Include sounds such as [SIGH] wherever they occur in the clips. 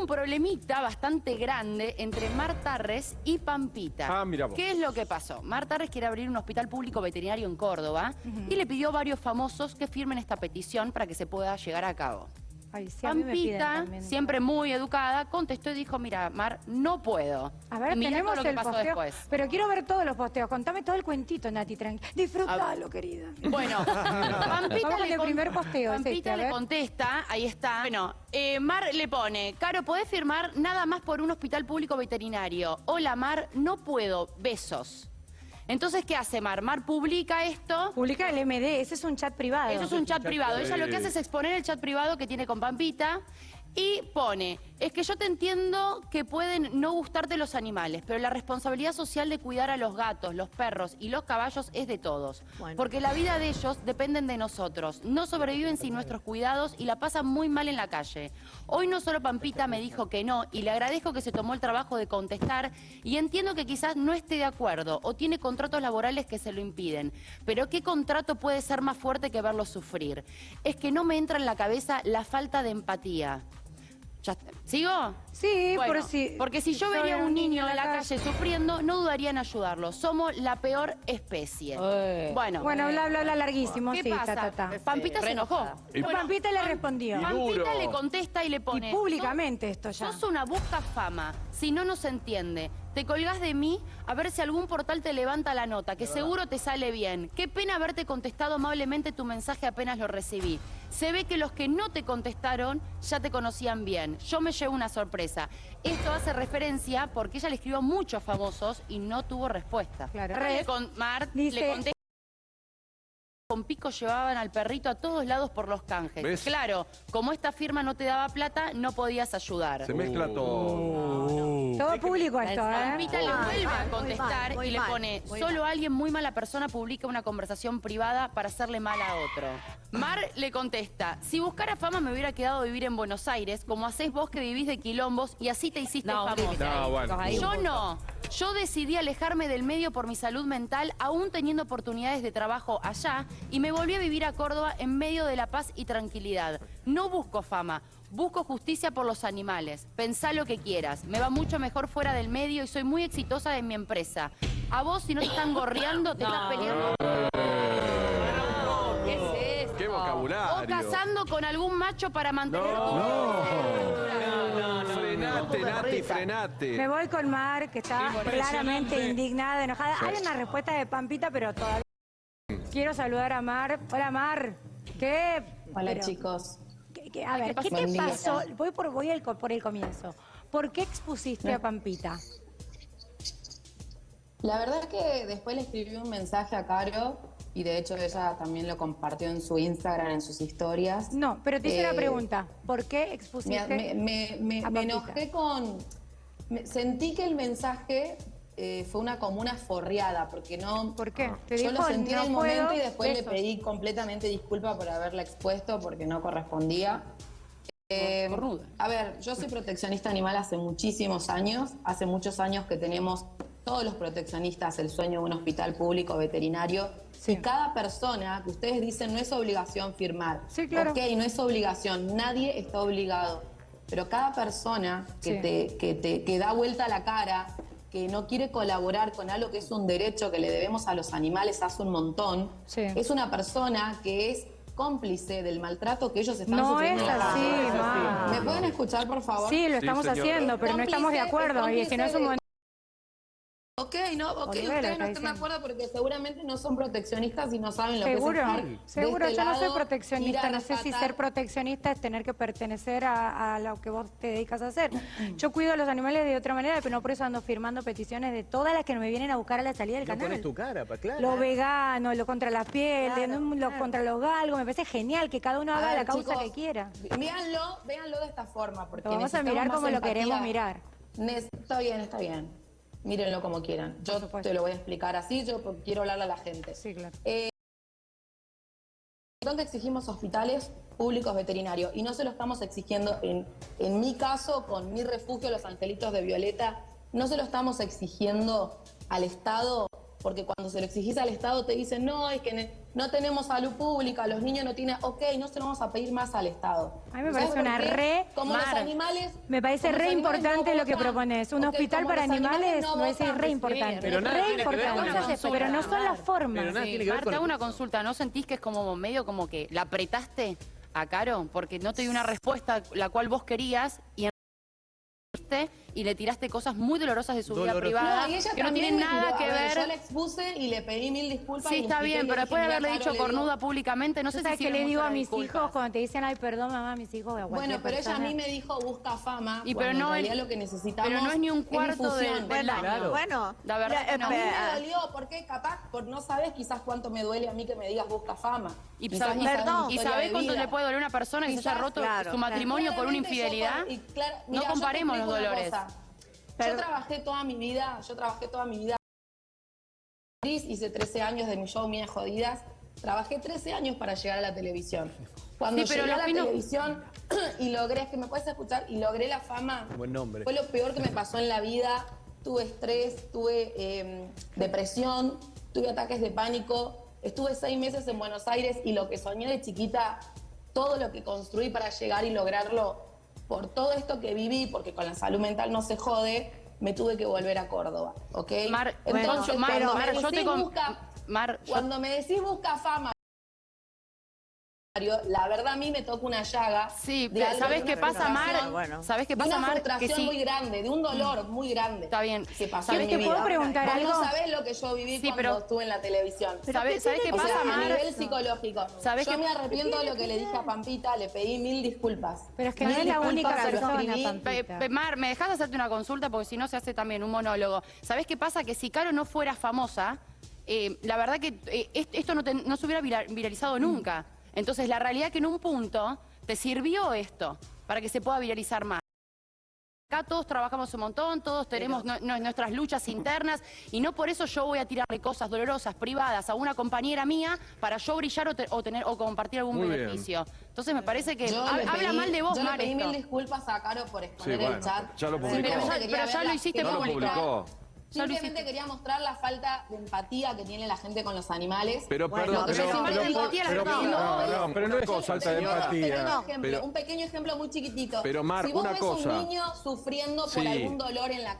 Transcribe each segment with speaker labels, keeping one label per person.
Speaker 1: un problemita bastante grande entre Mar Tarres y Pampita.
Speaker 2: Ah, mira vos.
Speaker 1: ¿Qué es lo que pasó? Mar Tarres quiere abrir un hospital público veterinario en Córdoba y le pidió a varios famosos que firmen esta petición para que se pueda llegar a cabo.
Speaker 3: Ay, sí,
Speaker 1: Pampita, siempre muy educada, contestó y dijo, mira, Mar, no puedo.
Speaker 3: A ver,
Speaker 1: y
Speaker 3: tenemos
Speaker 1: lo que
Speaker 3: el
Speaker 1: pasó
Speaker 3: posteo.
Speaker 1: después.
Speaker 3: Pero quiero ver todos los posteos. Contame todo el cuentito, Nati, tranqui. Disfrútalo, querida.
Speaker 1: Bueno, [LAUGHS] Pampita,
Speaker 3: Vamos
Speaker 1: le, con-
Speaker 3: primer posteo, es
Speaker 1: Pampita
Speaker 3: este, a
Speaker 1: le
Speaker 3: ver.
Speaker 1: contesta, ahí está. Bueno, eh, Mar le pone, Caro, ¿podés firmar nada más por un hospital público veterinario? Hola, Mar, no puedo, besos. Entonces, ¿qué hace Mar? Mar publica esto.
Speaker 3: Publica el MD, ese es un chat privado.
Speaker 1: Eso es un chat privado. Ella lo que hace es exponer el chat privado que tiene con Pampita y pone, es que yo te entiendo que pueden no gustarte los animales, pero la responsabilidad social de cuidar a los gatos, los perros y los caballos es de todos. Porque la vida de ellos dependen de nosotros. No sobreviven sin nuestros cuidados y la pasan muy mal en la calle. Hoy no solo Pampita me dijo que no y le agradezco que se tomó el trabajo de contestar y entiendo que quizás no esté de acuerdo o tiene contratos laborales que se lo impiden. Pero ¿qué contrato puede ser más fuerte que verlo sufrir? Es que no me entra en la cabeza la falta de empatía. Ya está. ¿Sigo?
Speaker 3: Sí,
Speaker 1: Bueno,
Speaker 3: por si...
Speaker 1: porque si yo vería a un niño en la calle sufriendo, no dudaría en ayudarlo. Somos la peor especie. Bueno,
Speaker 3: Bueno, bla, bla, bla, larguísimo.
Speaker 1: ¿qué
Speaker 3: sí,
Speaker 1: pasa?
Speaker 3: ta, ta, ta.
Speaker 1: Pampita se enojó.
Speaker 3: Y Pampita le respondió.
Speaker 1: Pampita le contesta y le pone...
Speaker 3: Y públicamente esto ya.
Speaker 1: Sos una busca fama, si no nos entiende. Te colgás de mí a ver si algún portal te levanta la nota, que seguro te sale bien. Qué pena haberte contestado amablemente tu mensaje apenas lo recibí. Se ve que los que no te contestaron ya te conocían bien. Yo me llevo una sorpresa. Esto hace referencia porque ella le escribió a muchos famosos y no tuvo respuesta.
Speaker 3: Claro.
Speaker 1: Le con Mar
Speaker 3: Dice-
Speaker 1: le contesta con pico llevaban al perrito a todos lados por los canjes.
Speaker 2: ¿Ves?
Speaker 1: Claro, como esta firma no te daba plata, no podías ayudar.
Speaker 2: Se mezcla todo.
Speaker 3: Todo público esto, ¿eh?
Speaker 1: Pampita le vuelve
Speaker 4: mal,
Speaker 1: a contestar
Speaker 4: mal,
Speaker 1: y le pone, solo
Speaker 4: mal".
Speaker 1: alguien muy mala persona publica una conversación privada para hacerle mal a otro. Mar le contesta, si buscara fama me hubiera quedado a vivir en Buenos Aires, como hacés vos que vivís de quilombos y así te hiciste
Speaker 4: No,
Speaker 1: famosa.
Speaker 2: bueno.
Speaker 1: Yo no. Yo decidí alejarme del medio por mi salud mental, aún teniendo oportunidades de trabajo allá, y me volví a vivir a Córdoba en medio de la paz y tranquilidad. No busco fama, busco justicia por los animales. Pensá lo que quieras. Me va mucho mejor fuera del medio y soy muy exitosa en mi empresa. A vos, si no te están gorreando, te estás peleando. ¿Qué es esto?
Speaker 2: ¡Qué
Speaker 1: O
Speaker 2: vocabulario!
Speaker 1: casando con algún macho para mantener tu
Speaker 2: Frenate, Nati,
Speaker 3: Me voy con Mar, que está claramente indignada, enojada. Hay una respuesta de Pampita, pero todavía... Quiero saludar a Mar. Hola, Mar. ¿Qué?
Speaker 5: Hola
Speaker 3: pero-
Speaker 5: chicos.
Speaker 3: ¿qué- qué- a ver, ¿qué te pasó? Voy por, voy al co- por el comienzo. ¿Por qué expusiste a Pampita?
Speaker 5: La verdad que después le escribí un mensaje a Caro y de hecho ella también lo compartió en su Instagram, en sus historias.
Speaker 3: No, pero te hice una
Speaker 5: Eh,
Speaker 3: pregunta. ¿Por qué expusiste
Speaker 5: me- me- me-
Speaker 3: a
Speaker 5: me
Speaker 3: Pampita?
Speaker 5: enojé con... me- sentí que el mensaje eh, fue una como una forreada, porque no...
Speaker 3: ¿Por qué? Te
Speaker 5: Yo
Speaker 3: dijo,
Speaker 5: lo sentí
Speaker 3: "No
Speaker 5: en el
Speaker 3: puedo",
Speaker 5: momento y después le pedí completamente disculpa por haberla expuesto porque no correspondía. Eh, a ver, yo soy proteccionista animal hace muchísimos años. Hace muchos años que tenemos todos los proteccionistas el sueño de un hospital público veterinario.
Speaker 3: Sí.
Speaker 5: Cada persona que ustedes dicen no es obligación firmar.
Speaker 3: Sí, claro.
Speaker 5: Ok, no es obligación. Nadie está obligado. Pero cada persona que,
Speaker 3: Sí.
Speaker 5: te, que, te, que da vuelta la cara, que no quiere colaborar con algo que es un derecho que le debemos a los animales hace un montón,
Speaker 3: Sí.
Speaker 5: es una persona que es cómplice del maltrato que ellos están
Speaker 3: No
Speaker 5: sufriendo.
Speaker 3: es así,
Speaker 5: calle.
Speaker 3: ma.
Speaker 5: ¿Me pueden escuchar, por favor?
Speaker 3: Sí, lo
Speaker 2: Sí,
Speaker 3: estamos
Speaker 2: señora.
Speaker 3: haciendo, pero no estamos de
Speaker 5: Cómplice-
Speaker 3: acuerdo. Y si no es un
Speaker 5: cómplice. Ok, no, ok,
Speaker 3: Olivera
Speaker 5: ustedes no están de acuerdo porque seguramente no son proteccionistas y no saben lo
Speaker 3: Seguro,
Speaker 5: que es estar de
Speaker 3: seguro,
Speaker 5: este
Speaker 3: yo no soy proteccionista, no sé si ser proteccionista es tener que pertenecer a, a lo que vos te dedicas a hacer. Yo cuido a los animales de otra manera, pero no por eso ando firmando peticiones de todas las que me vienen a buscar a la salida del
Speaker 6: No
Speaker 3: canal.
Speaker 6: pones tu cara, pa, claro.
Speaker 3: Lo vegano, lo contra la piel,
Speaker 4: Claro,
Speaker 3: lo
Speaker 4: claro.
Speaker 3: contra los galgos, me parece genial que cada uno
Speaker 5: A
Speaker 3: haga
Speaker 5: ver,
Speaker 3: la causa
Speaker 5: chicos,
Speaker 3: que quiera.
Speaker 5: Véanlo, véanlo de esta forma. Porque
Speaker 3: Lo vamos a mirar como lo queremos mirar.
Speaker 5: Está bien, está bien. Mírenlo como quieran. Yo te lo voy a explicar así, yo quiero hablarle a la gente.
Speaker 3: Sí, claro.
Speaker 5: ¿Dónde exigimos hospitales públicos veterinarios? Y no se lo estamos exigiendo, en, en mi caso, con mi refugio, los Angelitos de Violeta, no se lo estamos exigiendo al Estado, porque cuando se lo exigís al Estado te dicen, no, es que... ne-". no tenemos salud pública, los niños no tienen, ok, no se lo vamos a pedir más al Estado.
Speaker 3: A mí me
Speaker 5: ¿Sabes
Speaker 3: parece una re-
Speaker 5: Como los animales...
Speaker 3: Me parece re importante
Speaker 5: no
Speaker 3: lo que propones. Un hospital para animales
Speaker 5: no
Speaker 3: me parece
Speaker 5: votan,
Speaker 3: re importante.
Speaker 2: Pero nada
Speaker 3: re
Speaker 2: tiene que ver con
Speaker 3: importante. Pero no son las formas.
Speaker 2: Pero nada
Speaker 1: Sí,
Speaker 2: tiene que ver
Speaker 1: Mar,
Speaker 2: con
Speaker 1: te hago
Speaker 2: la-
Speaker 1: una consulta. ¿No sentís que es como medio como que la apretaste a Caro? Porque no te dio una respuesta la cual vos querías y en- y le tiraste cosas muy dolorosas de su vida privada
Speaker 5: No, y ella
Speaker 1: que no tienen
Speaker 5: me
Speaker 1: nada que ver.
Speaker 5: Yo la expuse y le pedí mil disculpas.
Speaker 1: Sí, está bien, pero después de haberle
Speaker 5: "Mira,
Speaker 1: dicho cornuda públicamente, no sé
Speaker 3: ¿Tú
Speaker 1: si
Speaker 3: sabes qué
Speaker 1: sirve
Speaker 3: le digo a mis
Speaker 1: disculpas.
Speaker 3: hijos cuando te dicen, ay, perdón, mamá, mis hijos, a
Speaker 5: Bueno, pero ella a mí me dijo busca fama.
Speaker 1: Y pero no
Speaker 5: realidad lo que necesitamos
Speaker 1: pero no es ni un cuarto de- del
Speaker 4: Bueno.
Speaker 1: La verdad que no.
Speaker 5: A mí me dolió, porque capaz, por no sabes quizás cuánto me duele a mí que me digas busca fama.
Speaker 1: Y,
Speaker 5: Quizás
Speaker 1: y-
Speaker 5: sabes
Speaker 4: Perdón.
Speaker 1: y
Speaker 5: de
Speaker 1: cuánto le puede doler a una persona que se haya roto
Speaker 4: claro,
Speaker 1: su matrimonio por una infidelidad. no comparemos los dolores.
Speaker 4: Pero-
Speaker 5: Yo trabajé toda mi vida, yo trabajé toda mi vida. Hice 13 años de mi show Mía Jodidas. Trabajé 13 años para llegar a la televisión. Cuando
Speaker 1: Sí, pero
Speaker 5: llegué a la
Speaker 1: fino-
Speaker 5: televisión y logré, es que me puedes escuchar, y logré la fama.
Speaker 2: Buen nombre.
Speaker 5: Fue lo peor que me pasó en la vida. Tuve estrés, tuve eh, depresión, tuve ataques de pánico. Estuve seis meses en Buenos Aires y lo que soñé de chiquita, todo lo que construí para llegar y lograrlo, por todo esto que viví, porque con la salud mental no se jode, me tuve que volver a Córdoba, ¿ok?
Speaker 1: Mar,
Speaker 5: Entonces,
Speaker 1: Mar,
Speaker 5: cuando
Speaker 1: Mar,
Speaker 5: me
Speaker 1: yo te con-
Speaker 5: busca-
Speaker 1: Mar, yo-
Speaker 5: cuando me decís busca fama, la verdad a mí me toca una llaga.
Speaker 1: Sí,
Speaker 5: de algo,
Speaker 1: ¿sabes
Speaker 5: de
Speaker 1: qué
Speaker 5: una
Speaker 1: pasa, Mar?
Speaker 4: Bueno.
Speaker 1: ¿Sabes qué
Speaker 5: de
Speaker 1: pasa,
Speaker 5: una
Speaker 1: Mar? Que
Speaker 5: frustración
Speaker 1: sí.
Speaker 5: muy grande, de un dolor muy grande.
Speaker 1: Está bien.
Speaker 5: Que pasó
Speaker 1: ¿Sabes
Speaker 5: en
Speaker 1: qué
Speaker 5: mi
Speaker 3: puedo
Speaker 5: vida.
Speaker 3: preguntar
Speaker 5: Vos
Speaker 3: algo?
Speaker 5: no sabés lo que yo viví
Speaker 1: Sí,
Speaker 5: cuando
Speaker 1: pero-
Speaker 5: estuve en la televisión.
Speaker 1: ¿Sabes sabes qué
Speaker 5: O
Speaker 1: pasa,
Speaker 5: sea, a
Speaker 1: Mar?
Speaker 5: nivel psicológico.
Speaker 1: ¿Sabés
Speaker 5: yo
Speaker 1: qué-
Speaker 5: me arrepiento de lo que le dije a Pampita, le pedí mil disculpas.
Speaker 3: Pero es que no es la única persona. Pampita.
Speaker 1: Mar, ¿me dejas hacerte una consulta? Porque si no se hace también un monólogo. ¿Sabés qué pasa? Que si Caro no fuera famosa, eh, la verdad que eh, est- esto no, te- no se hubiera vira- viralizado nunca. Entonces, la realidad es que en un punto te sirvió esto para que se pueda viralizar más. Acá todos trabajamos un montón, todos tenemos no- no- nuestras luchas internas y no por eso yo voy a tirarle cosas dolorosas, privadas a una compañera mía para yo brillar o, te- o tener o compartir algún
Speaker 2: Muy bien.
Speaker 1: beneficio. Entonces me parece que ha- habla mal de vos,
Speaker 5: Yo le pedí
Speaker 1: esto.
Speaker 5: mil disculpas a Caro por exponer
Speaker 2: Sí, bueno,
Speaker 5: el chat.
Speaker 2: ya lo
Speaker 1: Sí,
Speaker 2: publicó.
Speaker 1: pero ya- pero ya lo hiciste
Speaker 2: Ya lo
Speaker 5: quería
Speaker 2: publicó.
Speaker 5: Simplemente quería mostrar la falta de empatía que tiene la gente con los animales.
Speaker 2: Pero
Speaker 4: Bueno,
Speaker 2: perdón,
Speaker 4: pero
Speaker 2: no,
Speaker 5: no,
Speaker 2: no, pero no es falta de
Speaker 5: digo Un pequeño,
Speaker 2: empatía.
Speaker 5: ejemplo,
Speaker 2: Pero,
Speaker 5: un pequeño ejemplo muy chiquitito.
Speaker 2: Pero, Mar,
Speaker 5: si vos
Speaker 2: una
Speaker 5: ves
Speaker 2: cosa.
Speaker 5: un niño sufriendo por
Speaker 2: Sí.
Speaker 5: algún dolor en la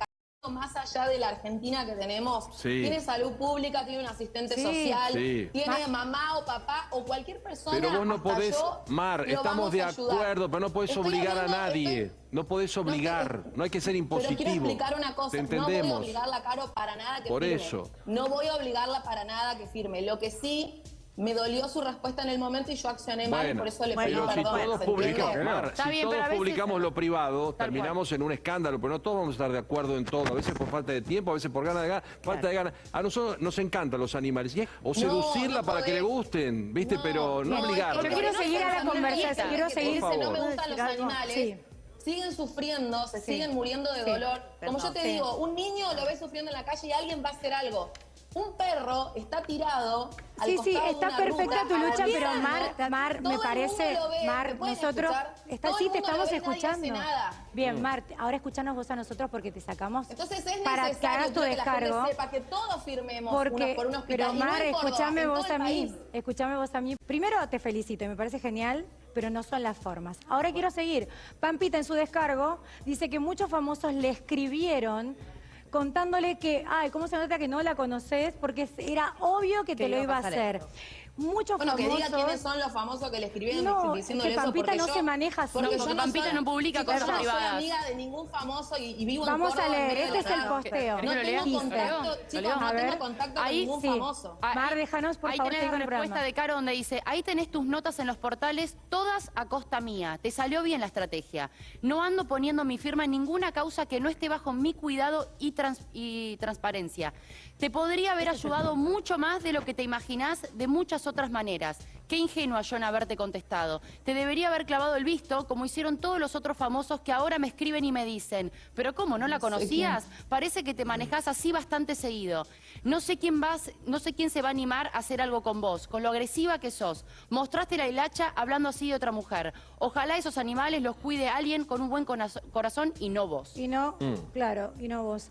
Speaker 5: más allá de la Argentina que tenemos,
Speaker 2: Sí.
Speaker 5: tiene salud pública, tiene un asistente
Speaker 3: Sí.
Speaker 5: social,
Speaker 2: Sí.
Speaker 5: tiene mamá o papá o cualquier persona.
Speaker 2: pero vos no podés,
Speaker 5: yo,
Speaker 2: Mar, estamos de acuerdo, pero no podés
Speaker 5: Estoy
Speaker 2: obligar a nadie.
Speaker 5: estoy-
Speaker 2: No podés
Speaker 5: No,
Speaker 2: obligar,
Speaker 5: pero-
Speaker 2: no hay que ser
Speaker 5: Pero quiero
Speaker 2: impositivo.
Speaker 5: explicar una cosa,
Speaker 2: Te
Speaker 5: no voy a
Speaker 2: entendemos.
Speaker 5: obligarla Caro para nada que
Speaker 2: Por
Speaker 5: firme.
Speaker 2: eso.
Speaker 5: No voy a obligarla para nada que firme. Lo que sí me dolió su respuesta en el momento y yo accioné mal y
Speaker 2: Bueno,
Speaker 5: por eso le pedí
Speaker 2: pero si
Speaker 5: perdón.
Speaker 2: todos
Speaker 5: ¿se
Speaker 2: publicamos? Mar, si
Speaker 1: bien,
Speaker 2: todos
Speaker 1: veces-
Speaker 2: publicamos lo privado,
Speaker 1: Tal
Speaker 2: terminamos en un escándalo, pero no todos vamos a estar de acuerdo en todo, a veces por falta de tiempo, a veces por ganas de ganas, falta de ganas. A nosotros nos encantan los animales, y es- o seducirla
Speaker 5: no
Speaker 2: para que le gusten, ¿viste?
Speaker 5: No,
Speaker 2: pero no,
Speaker 5: no,
Speaker 2: obligarla.
Speaker 3: Yo quiero seguir a la conversación, quiero seguir-
Speaker 5: no me gustan los animales.
Speaker 3: Sí.
Speaker 5: Siguen sufriendo, se
Speaker 3: Sí.
Speaker 5: siguen muriendo de
Speaker 3: Sí.
Speaker 5: dolor. Como yo
Speaker 4: Perdón,
Speaker 5: te
Speaker 3: sí.
Speaker 5: digo, un niño lo ve sufriendo en la calle y alguien va a hacer algo. Un perro está tirado al
Speaker 3: Sí, sí, está
Speaker 5: una
Speaker 3: perfecta
Speaker 5: ruta,
Speaker 3: tu lucha, pero. Mar, Mar, me parece,
Speaker 5: ve,
Speaker 3: Mar,
Speaker 5: ¿me pueden
Speaker 3: nosotros, está, sí, te estamos
Speaker 5: ve,
Speaker 3: escuchando.
Speaker 5: nada.
Speaker 3: Bien, Mar, ahora escuchanos vos a nosotros porque te sacamos
Speaker 5: Entonces es
Speaker 3: para que
Speaker 5: necesario
Speaker 3: hagas tu
Speaker 5: quiero que la gente
Speaker 3: descargo.
Speaker 5: sepa que todos firmemos
Speaker 3: Porque,
Speaker 5: unos por un hospital.
Speaker 3: pero
Speaker 5: no
Speaker 3: Mar, escúchame vos a mí, escúchame vos a mí. Primero te felicito y me parece genial, pero no son las formas. Ahora quiero seguir. Pampita en su descargo dice que muchos famosos le escribieron contándole que, ay, ¿cómo se nota que no la conoces? Porque era obvio que te lo iba a hacer. Muchos
Speaker 5: Bueno, que
Speaker 3: famosos...
Speaker 5: diga quiénes son los famosos que le escribieron
Speaker 3: No,
Speaker 5: diciéndole
Speaker 3: es que
Speaker 5: eso.
Speaker 3: Pampita
Speaker 5: porque
Speaker 3: no
Speaker 5: yo-
Speaker 3: se maneja así.
Speaker 5: porque
Speaker 1: No,
Speaker 5: yo
Speaker 1: porque Pampita
Speaker 5: soy-
Speaker 1: no publica
Speaker 5: chicos,
Speaker 1: cosas
Speaker 5: yo no soy
Speaker 1: privadas.
Speaker 5: amiga de ningún famoso y, y vivo
Speaker 3: Vamos
Speaker 5: en
Speaker 3: a leer, este es el posteo.
Speaker 5: No
Speaker 1: ¿Lo
Speaker 5: tengo contacto, chicos, no tengo contacto
Speaker 1: Ahí
Speaker 5: con ningún
Speaker 3: sí.
Speaker 5: famoso.
Speaker 3: Mar, déjanos, por
Speaker 1: ahí
Speaker 3: favor,
Speaker 1: tenés
Speaker 3: seguir
Speaker 1: la respuesta de Caro donde dice, ahí tenés tus notas en los portales, todas a costa mía. Te salió bien la estrategia. No ando poniendo mi firma en ninguna causa que no esté bajo mi cuidado y, trans- y transparencia. Te podría haber ayudado mucho más de lo que te imaginás de muchas otras maneras. Qué ingenua yo en haberte contestado. Te debería haber clavado el visto, como hicieron todos los otros famosos que ahora me escriben y me dicen, pero ¿cómo? ¿No la conocías? Parece que te manejás así bastante seguido. No sé quién vas, no sé quién se va a animar a hacer algo con vos, con lo agresiva que sos. Mostraste la hilacha hablando así de otra mujer. Ojalá esos animales los cuide alguien con un buen corazón y no vos.
Speaker 3: Y no,
Speaker 2: Mm.
Speaker 3: claro, y no vos.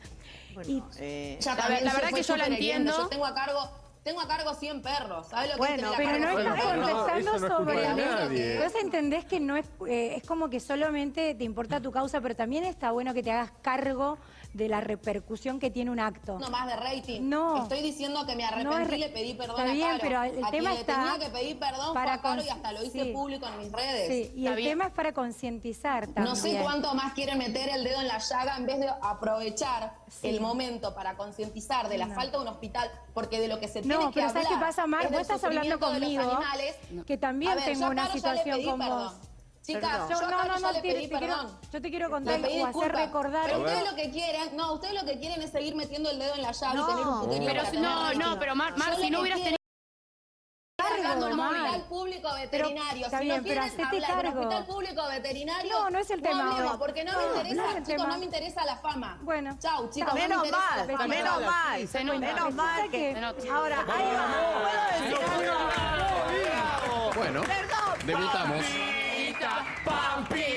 Speaker 3: Y-
Speaker 4: Eh,
Speaker 1: La- la verdad que yo la entiendo.
Speaker 5: Yo tengo a cargo, tengo a cargo 100 perros. ¿Sabes lo que
Speaker 4: Bueno,
Speaker 5: es tener a
Speaker 3: Pero
Speaker 5: cargo
Speaker 3: no
Speaker 5: 100
Speaker 3: estás
Speaker 2: no,
Speaker 3: contestando
Speaker 2: no es
Speaker 3: sobre
Speaker 2: nadie.
Speaker 3: Entonces entendés que no es, eh, es como que solamente te importa tu causa, pero también está bueno que te hagas cargo de la repercusión que tiene un acto.
Speaker 5: No más de rating.
Speaker 3: No.
Speaker 5: Estoy diciendo que me
Speaker 3: No es
Speaker 5: arrepentí
Speaker 3: re-
Speaker 5: y le pedí perdón
Speaker 3: Está
Speaker 5: a
Speaker 3: bien,
Speaker 5: Caro.
Speaker 3: pero el
Speaker 5: a
Speaker 3: tema
Speaker 5: quien
Speaker 3: está
Speaker 5: le tenía que pedir perdón fue
Speaker 3: para
Speaker 5: a Caro
Speaker 3: con-
Speaker 5: y hasta lo hice
Speaker 3: sí.
Speaker 5: público en mis redes.
Speaker 3: Sí, y
Speaker 1: Está
Speaker 3: el
Speaker 1: bien.
Speaker 3: tema es para concientizar también.
Speaker 5: No sé cuánto más quieren meter el dedo en la llaga en vez de aprovechar
Speaker 3: Sí.
Speaker 5: el momento para concientizar de la
Speaker 3: No.
Speaker 5: falta de un hospital, porque de lo que se tiene
Speaker 3: No,
Speaker 5: que
Speaker 3: pero
Speaker 5: hablar
Speaker 3: ¿sabes qué pasa, Mar?
Speaker 5: es
Speaker 3: Vos estás hablando
Speaker 5: sufrimiento de los
Speaker 3: conmigo,
Speaker 5: animales.
Speaker 3: que también
Speaker 5: ver,
Speaker 3: tengo una situación
Speaker 5: pedí
Speaker 3: con
Speaker 5: perdón.
Speaker 3: vos.
Speaker 5: Chicas, yo
Speaker 3: no, no, no,
Speaker 5: le
Speaker 3: te-
Speaker 5: pedí
Speaker 3: te quiero-
Speaker 5: perdón.
Speaker 3: yo te quiero contar o hacer recordar.
Speaker 5: Pero ustedes lo que quieren, no, ustedes lo que quieren es seguir metiendo el dedo en la llaga
Speaker 4: No.
Speaker 5: y tener un puterío
Speaker 1: Pero
Speaker 5: para
Speaker 1: si-
Speaker 5: tener
Speaker 1: no, no, pero Mar, Mar, si no hubieras tenido...
Speaker 5: cargando el
Speaker 3: Mar.
Speaker 5: hospital público veterinario.
Speaker 3: está
Speaker 5: si
Speaker 3: bien,
Speaker 5: no
Speaker 3: pero
Speaker 5: quieren
Speaker 3: hacete
Speaker 5: hablar del hospital público veterinario,
Speaker 3: No, no es el tema
Speaker 5: hablemos,
Speaker 3: hoy.
Speaker 5: porque no,
Speaker 3: No,
Speaker 5: me
Speaker 3: no
Speaker 5: interesa,
Speaker 3: es el
Speaker 5: chicos, no me interesa la fama.
Speaker 3: Bueno.
Speaker 5: Chau, chicos, no me
Speaker 4: Menos mal,
Speaker 5: la fama.
Speaker 4: menos mal,
Speaker 1: Se
Speaker 4: menos mal que... Ahora, ahí va, ¿puedo decir algo?
Speaker 6: Bueno,
Speaker 4: Perdón,
Speaker 6: debutamos.
Speaker 2: Pampita,